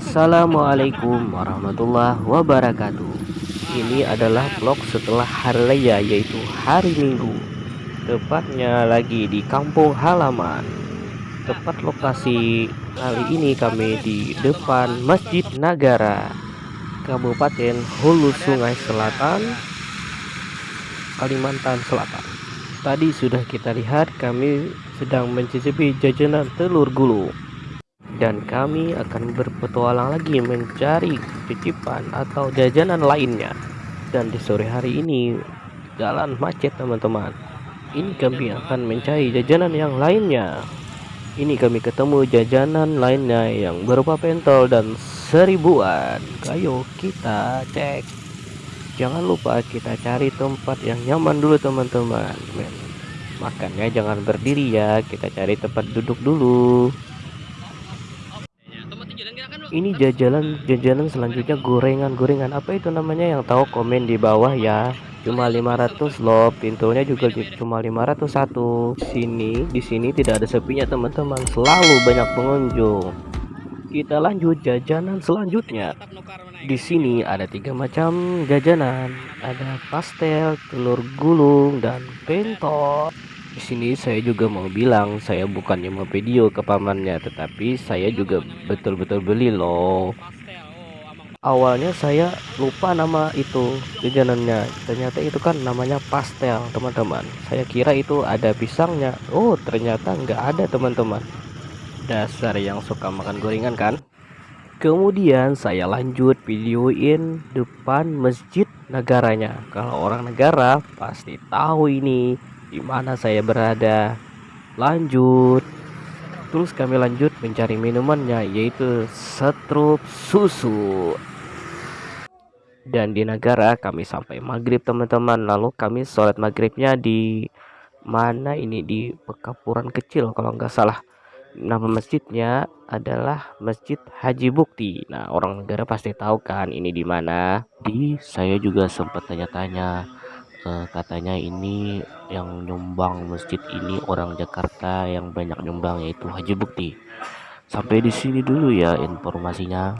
Assalamualaikum warahmatullahi wabarakatuh. Ini adalah vlog setelah hari raya yaitu hari minggu. Tepatnya lagi di kampung halaman. Tepat lokasi kali ini kami di depan Masjid Nagara Kabupaten Hulu Sungai Selatan Kalimantan Selatan. Tadi sudah kita lihat kami sedang mencicipi jajanan telur gulung dan kami akan berpetualang lagi mencari cicipan atau jajanan lainnya. Dan di sore hari ini jalan macet teman-teman. Ini kami akan mencari jajanan yang lainnya. Ini kami ketemu jajanan lainnya yang berupa pentol dan seribuan. Ayo kita cek. Jangan lupa kita cari tempat yang nyaman dulu teman-teman. Makannya jangan berdiri ya. Kita cari tempat duduk dulu ini jajanan jajanan selanjutnya gorengan-gorengan. Apa itu namanya? Yang tahu komen di bawah ya. Cuma 500 loh pintunya juga cuma 501 sini di sini tidak ada sepinya teman-teman. Selalu banyak pengunjung. Kita lanjut jajanan selanjutnya. Di sini ada tiga macam jajanan. Ada pastel telur gulung dan pentol di sini saya juga mau bilang saya bukannya mau video ke pamannya tetapi saya juga betul-betul beli loh. Awalnya saya lupa nama itu jajanannya. Ternyata itu kan namanya pastel teman-teman. Saya kira itu ada pisangnya. Oh ternyata nggak ada teman-teman. Dasar yang suka makan gorengan kan? Kemudian saya lanjut videoin depan masjid negaranya. Kalau orang negara pasti tahu ini di mana saya berada. Lanjut. Terus kami lanjut mencari minumannya yaitu setrup susu. Dan di negara kami sampai maghrib teman-teman. Lalu kami sholat maghribnya di mana ini di pekapuran kecil kalau nggak salah. Nama masjidnya adalah Masjid Haji Bukti. Nah, orang negara pasti tahu kan ini di mana. Di saya juga sempat tanya-tanya uh, katanya ini yang nyumbang masjid ini orang Jakarta yang banyak nyumbang yaitu Haji Bukti sampai di sini dulu ya informasinya